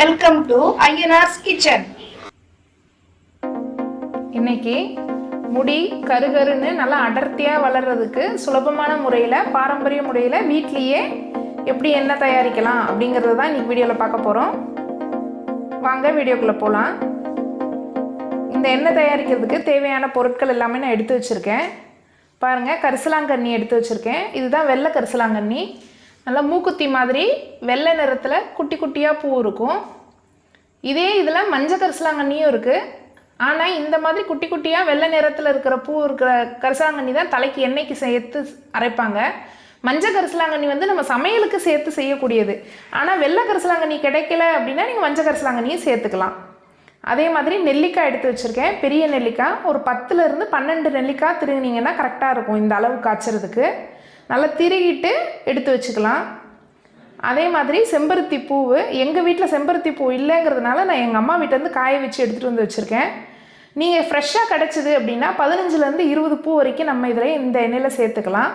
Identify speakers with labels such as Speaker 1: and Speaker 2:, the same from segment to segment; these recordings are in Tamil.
Speaker 1: வெல்கம் டு ஐயனார்ஸ் கிச்சன்
Speaker 2: இன்னைக்கு முடி கருகருன்னு நல்லா அடர்த்தியாக வளர்கிறதுக்கு சுலபமான முறையில் பாரம்பரிய முறையில் வீட்லேயே எப்படி எண்ணெய் தயாரிக்கலாம் அப்படிங்கிறது தான் இன்றைக்கி வீடியோவில் பார்க்க போகிறோம் வாங்க வீடியோக்குள்ளே போகலாம் இந்த எண்ணெய் தயாரிக்கிறதுக்கு தேவையான பொருட்கள் எல்லாமே நான் எடுத்து வச்சுருக்கேன். பாருங்கள் கரிசலாங்கண்ணி எடுத்து வச்சுருக்கேன். இதுதான் வெள்ளை கரிசலாங்கண்ணி. நல்லா மூக்குத்தி மாதிரி வெள்ளை நிறத்தில் குட்டி குட்டியாக பூ இருக்கும். இதே இதில் மஞ்சள் கரிசலாங்கண்ணியும் இருக்குது ஆனால் இந்த மாதிரி குட்டி குட்டியாக வெள்ளை நிறத்தில் இருக்கிற பூ இருக்கிற கரிசலாங்கண்ணி தான் தலைக்கு எண்ணெய்க்கு சேர்த்து அரைப்பாங்க. மஞ்சள் கரிசலாங்கண்ணி வந்து நம்ம சமையலுக்கு சேர்த்து செய்யக்கூடியது. ஆனால் வெள்ளை கரிசலாங்கண்ணி கிடைக்கல அப்படின்னா நீங்கள் மஞ்சள் கரிசலாங்கண்ணியும் சேர்த்துக்கலாம். அதே மாதிரி நெல்லிக்காய் எடுத்து வச்சுருக்கேன். பெரிய நெல்லிக்காய். ஒரு பத்துலேருந்து பன்னெண்டு நெல்லிக்காய் திருங்கினீங்கன்னா கரெக்டாக இருக்கும். இந்த அளவு காய்ச்சறதுக்கு. நல்லா திருகிட்டு எடுத்து வச்சுக்கலாம். அதே மாதிரி செம்பருத்தி பூவு எங்கள் வீட்டில் செம்பருத்தி பூ இல்லைங்கிறதுனால நான் எங்கள் அம்மா வீட்டிலேருந்து காய வச்சு எடுத்துகிட்டு வந்து வச்சுருக்கேன். நீங்கள் ஃப்ரெஷ்ஷாக கிடச்சிது அப்படின்னா பதினஞ்சுலேருந்து இருபது பூ வரைக்கும் நம்ம இதில் இந்த எண்ணெயில் சேர்த்துக்கலாம்.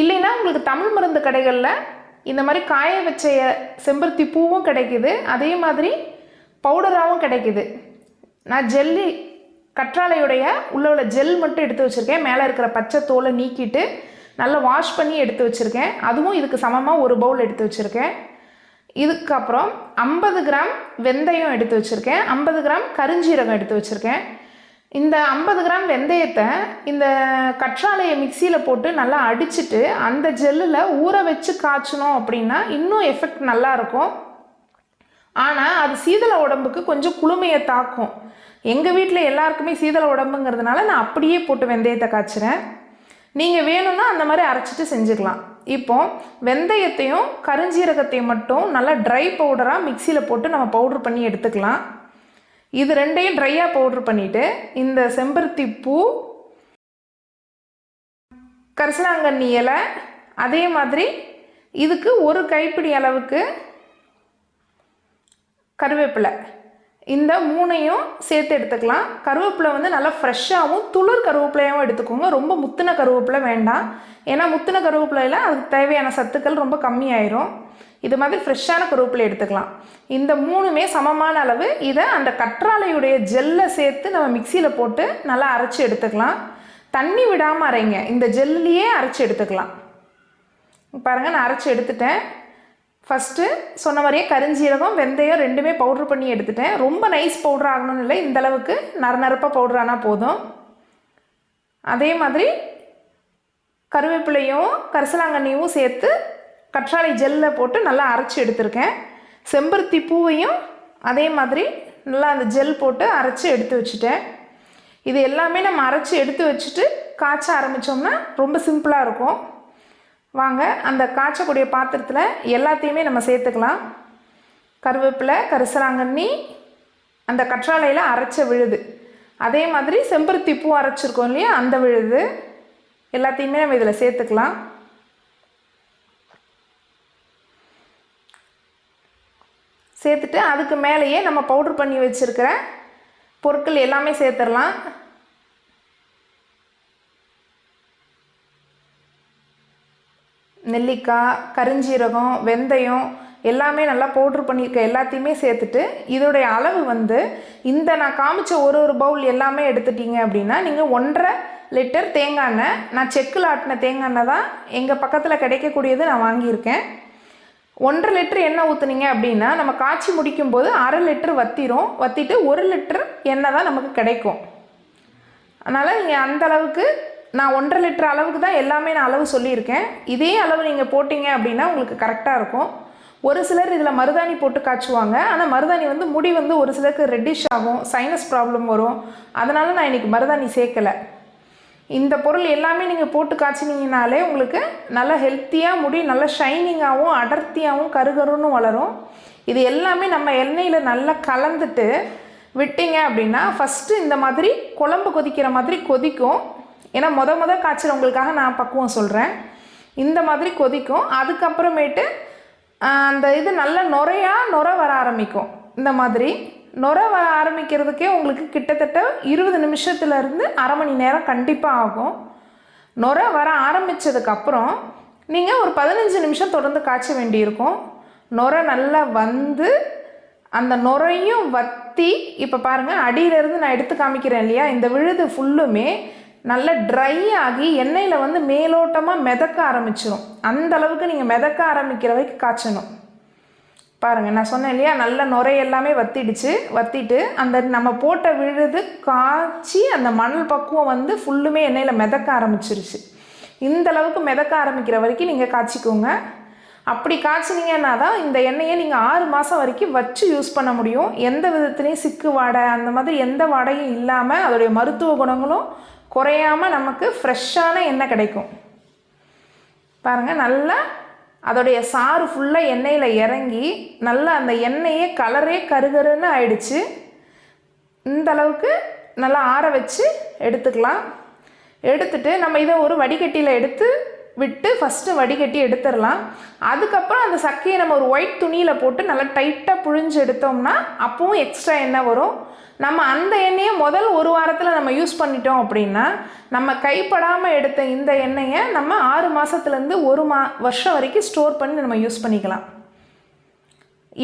Speaker 2: இல்லைன்னா உங்களுக்கு தமிழ் மருந்து கடைகளில் இந்த மாதிரி காய வச்ச செம்பருத்தி பூவும் கிடைக்குது. அதே மாதிரி பவுடராகவும் கிடைக்குது. நான் ஜெல்லி கற்றாழையுடைய உள்ள உள்ள ஜெல் மட்டும் எடுத்து வச்சுருக்கேன். மேலே இருக்கிற பச்சை தோலை நீக்கிட்டு நல்லா வாஷ் பண்ணி எடுத்து வச்சுருக்கேன். அதுவும் இதுக்கு சமமாக ஒரு பவுல் எடுத்து வச்சுருக்கேன். இதுக்கப்புறம் ஐம்பது கிராம் வெந்தயம் எடுத்து வச்சுருக்கேன். ஐம்பது கிராம் கருஞ்சீரகம் எடுத்து வச்சுருக்கேன். இந்த ஐம்பது கிராம் வெந்தயத்தை இந்த கற்றாழையை மிக்சியில் போட்டு நல்லா அடிச்சிட்டு அந்த ஜெல்லில் ஊற வச்சு காய்ச்சணும் அப்படின்னா இன்னும் எஃபெக்ட் நல்லாயிருக்கும் ஆனால் அது சீதள உடம்புக்கு கொஞ்சம் குளுமையை தாக்கும். எங்கள் வீட்டில் எல்லாருக்குமே சீதள உடம்புங்கிறதுனால நான் அப்படியே போட்டு வெந்தயத்தை காய்ச்சுறேன். நீங்கள் வேணும்னா அந்த மாதிரி அரைச்சிட்டு செஞ்சுக்கலாம் இப்போ வெந்தயத்தையும் கருஞ்சீரகத்தையும் மட்டும் நல்லா ட்ரை பவுடராக மிக்சியில் போட்டு நம்ம பவுட்ரு பண்ணி எடுத்துக்கலாம். இது ரெண்டையும் ட்ரையாக பவுட்ரு பண்ணிவிட்டு இந்த செம்பருத்தி பூ கரிசலாங்கண்ணி இலை அதே மாதிரி இதுக்கு ஒரு கைப்பிடி அளவுக்கு கருவேப்பிலை. இந்த மூணையும் சேர்த்து எடுத்துக்கலாம். கருவேப்பிலை வந்து நல்லா ஃப்ரெஷ்ஷாகவும் துளிர் கருவேப்பிலையாகவும் எடுத்துக்கோங்க. ரொம்ப முத்தின கருவேப்பிலை வேண்டாம். ஏன்னா முத்தின கருவேப்பிலையில் அதுக்கு தேவையான சத்துக்கள் ரொம்ப கம்மியாயிரும். இது மாதிரி ஃப்ரெஷ்ஷான கருவேப்பிலை எடுத்துக்கலாம். இந்த மூணுமே சமமான அளவு. இதை அந்த கற்றாழையுடைய ஜெல்லை சேர்த்து நம்ம மிக்சியில் போட்டு நல்லா அரைச்சி எடுத்துக்கலாம். தண்ணி விடாமல் அரைங்க. இந்த ஜெல்லையே அரைச்சி எடுத்துக்கலாம். பாருங்கள் நான் அரைச்சி எடுத்துட்டேன். ஃபஸ்ட்டு சொன்ன மாதிரியே கருஞ்சீரகம் வெந்தயம் ரெண்டுமே பவுட்ரு பண்ணி எடுத்துட்டேன். ரொம்ப நைஸ் பவுட்ரு ஆகணும்னு இல்லை. இந்த அளவுக்கு நர நரப்பாக பவுட்ரு ஆனால் போதும். அதே மாதிரி கருவேப்பிலையும் கரிசலாங்கண்ணியும் சேர்த்து கற்றாழை ஜெல்லில் போட்டு நல்லா அரைச்சி எடுத்திருக்கேன். செம்பருத்தி பூவையும் அதே மாதிரி நல்லா அந்த ஜெல் போட்டு அரைச்சி எடுத்து வச்சுட்டேன். இது எல்லாமே நம்ம அரைச்சி எடுத்து வச்சுட்டு காய்ச்ச ஆரம்பித்தோம்னா ரொம்ப சிம்பிளாக இருக்கும். வாங்க அந்த காய்ச்சக்கூடிய பாத்திரத்தில் எல்லாத்தையுமே நம்ம சேர்த்துக்கலாம். கருவேப்பிலை கரிசலாங்கண்ணி அந்த கற்றாழையில் அரைச்ச விழுது. அதே மாதிரி செம்பருத்தி பூ அரைச்சிருக்கோம் இல்லையா அந்த விழுது. எல்லாத்தையுமே நம்ம இதில் சேர்த்துக்கலாம். சேர்த்துட்டு அதுக்கு மேலேயே நம்ம பவுட்ரு பண்ணி வச்சுருக்கிற பொருட்கள் எல்லாமே சேர்த்துடலாம். நெல்லிக்காய் கருஞ்சீரகம் வெந்தயம் எல்லாமே நல்லா பவுட்ரு பண்ணியிருக்க எல்லாத்தையுமே சேர்த்துட்டு இதோடைய அளவு வந்து இந்த நான் காமிச்ச ஒரு ஒரு பவுல் எல்லாமே எடுத்துட்டீங்க அப்படின்னா நீங்கள் ஒன்றரை லிட்டர் தேங்காய் எண்ணெய் நான் செக்கில் ஆட்டின தேங்காய் எண்ணெய் தான் எங்கள் பக்கத்தில் கிடைக்கக்கூடியது நான் வாங்கியிருக்கேன். ஒன்றரை லிட்டர் எண்ணெய் ஊற்றுனீங்க அப்படின்னா நம்ம காய்ச்சி முடிக்கும் போது அரை லிட்டர் வத்திரும். வத்திட்டு ஒரு லிட்டர் எண்ணெய் தான் நமக்கு கிடைக்கும். அதனால் நீங்கள் அந்த அளவுக்கு நான் ஒன்றரை லிட்டர் அளவுக்கு தான் எல்லாமே நான் அளவு சொல்லியிருக்கேன். இதே அளவு நீங்கள் போட்டிங்க அப்படின்னா உங்களுக்கு கரெக்டாக இருக்கும். ஒரு சிலர் இதில் மருதாணி போட்டு காய்ச்சுவாங்க. ஆனால் மருதாணி வந்து முடி வந்து ஒரு சிலருக்கு ரெட்டிஷ் ஆகும் சைனஸ் ப்ராப்ளம் வரும். அதனால் நான் இன்றைக்கி மருதாணி சேர்க்கலை. இந்த பொருள் எல்லாமே நீங்கள் போட்டு காய்ச்சினீங்கனாலே உங்களுக்கு நல்ல ஹெல்த்தியாக முடி நல்ல ஷைனிங்காகவும் அடர்த்தியாகவும் கருகருன்னு வளரும். இது எல்லாமே நம்ம எண்ணெயில் நல்லா கலந்துட்டு விட்டீங்க அப்படின்னா ஃபஸ்ட்டு இந்த மாதிரி குழம்பு கொதிக்கிற மாதிரி கொதிக்கும். ஏன்னா மொத மொத காய்ச்சறவங்களுக்காக நான் பக்குவம் சொல்கிறேன் இந்த மாதிரி கொதிக்கும். அதுக்கப்புறமேட்டு அந்த இது நல்ல நுரையாக நுர வர ஆரம்பிக்கும். இந்த மாதிரி நுர வர ஆரம்பிக்கிறதுக்கே உங்களுக்கு கிட்டத்தட்ட இருபது நிமிஷத்துலேருந்து அரை மணி நேரம் கண்டிப்பாக ஆகும். நுர வர ஆரம்பித்ததுக்கப்புறம் நீங்கள் ஒரு பதினஞ்சு நிமிஷம் தொடர்ந்து காய்ச்ச வேண்டியிருக்கும். நுர நல்லா வந்து அந்த நுரையும் வத்தி இப்போ பாருங்கள் அடியிலேருந்து நான் எடுத்து காமிக்கிறேன் இல்லையா? இந்த விழுது ஃபுல்லுமே நல்லா ட்ரை ஆகி எண்ணெயில் வந்து மேலோட்டமாக மிதக்க ஆரம்பிச்சிடும் அந்த அளவுக்கு நீங்கள் மிதக்க ஆரம்பிக்கிற வரைக்கும் காய்ச்சணும். பாருங்கள் நான் சொன்னேன் இல்லையா? நல்ல நுரை எல்லாமே வத்திடுச்சு. வத்திட்டு அந்த நம்ம போட்ட விழுது காய்ச்சி அந்த மணல் பக்குவம் வந்து ஃபுல்லுமே எண்ணெயில் மிதக்க ஆரம்பிச்சிருச்சு. இந்த அளவுக்கு மிதக்க ஆரம்பிக்கிற வரைக்கும் நீங்கள் காய்ச்சிக்கோங்க. அப்படி காய்ச்சினீங்கன்னா தான் இந்த எண்ணெயை நீங்கள் ஆறு மாதம் வரைக்கும் வச்சு யூஸ் பண்ண முடியும். எந்த விதத்துலேயும் சிக்கு வாடை அந்த மாதிரி எந்த வாடையும் இல்லாமல் அதோடைய மருத்துவ குணங்களும் குறையாமல் நமக்கு ஃப்ரெஷ்ஷான எண்ணெய் கிடைக்கும். பாருங்கள் நல்லா அதோடைய சாறு ஃபுல்லாக எண்ணெயில் இறங்கி நல்லா அந்த எண்ணெயே கலரே கருகருன்னு ஆயிடுச்சு. இந்த அளவுக்கு நல்லா ஆற வச்சு எடுத்துக்கலாம். எடுத்துட்டு நம்ம இதை ஒரு வடிகட்டியில் எடுத்து விட்டு ஃபஸ்ட்டு வடிகட்டி எடுத்துடலாம். அதுக்கப்புறம் அந்த சக்கையை நம்ம ஒரு ஒயிட் துணியில் போட்டு நல்லா டைட்டாக புழிஞ்சு எடுத்தோம்னா அப்பவும் எக்ஸ்ட்ரா எண்ணெய் வரும். நம்ம அந்த எண்ணெயை முதல் ஒரு வாரத்தில் நம்ம யூஸ் பண்ணிட்டோம் அப்படின்னா நம்ம கைப்படாமல் எடுத்த இந்த எண்ணெயை நம்ம ஆறு மாதத்துலேருந்து ஒரு மா வருஷம் வரைக்கும் ஸ்டோர் பண்ணி நம்ம யூஸ் பண்ணிக்கலாம்.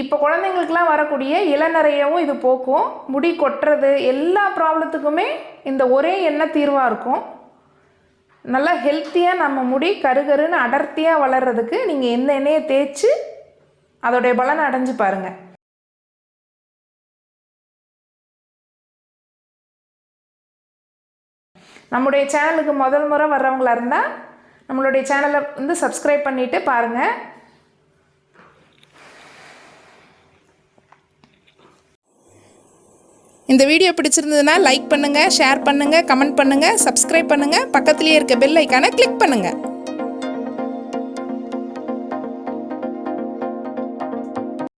Speaker 2: இப்போ குழந்தைங்களுக்குலாம் வரக்கூடிய இளநறையவும் இது போக்கும். முடி கொட்டுறது எல்லா ப்ராப்ளத்துக்குமே இந்த ஒரே எண்ணெய் தீர்வாக இருக்கும். நல்லா ஹெல்த்தியாக நம்ம முடி கருகருன்னு அடர்த்தியாக வளர்கிறதுக்கு நீங்கள் எந்த எண்ணெயை தேய்ச்சி அதோடைய பலனை அடைஞ்சு பாருங்கள் நம்முடைய சேனலுக்கு முதல் முறை வர்றவங்களா இருந்தால் நம்மளுடைய சேனலை வந்து சப்ஸ்கிரைப் பண்ணிவிட்டு பாருங்கள் இந்த வீடியோ பிடிச்சிருந்ததுன்னா லைக் பண்ணுங்கள் ஷேர் பண்ணுங்கள் கமெண்ட் பண்ணுங்கள் சப்ஸ்கிரைப் பண்ணுங்கள் பக்கத்துலேயே இருக்க பெல் ஐக்கானை கிளிக் பண்ணுங்கள்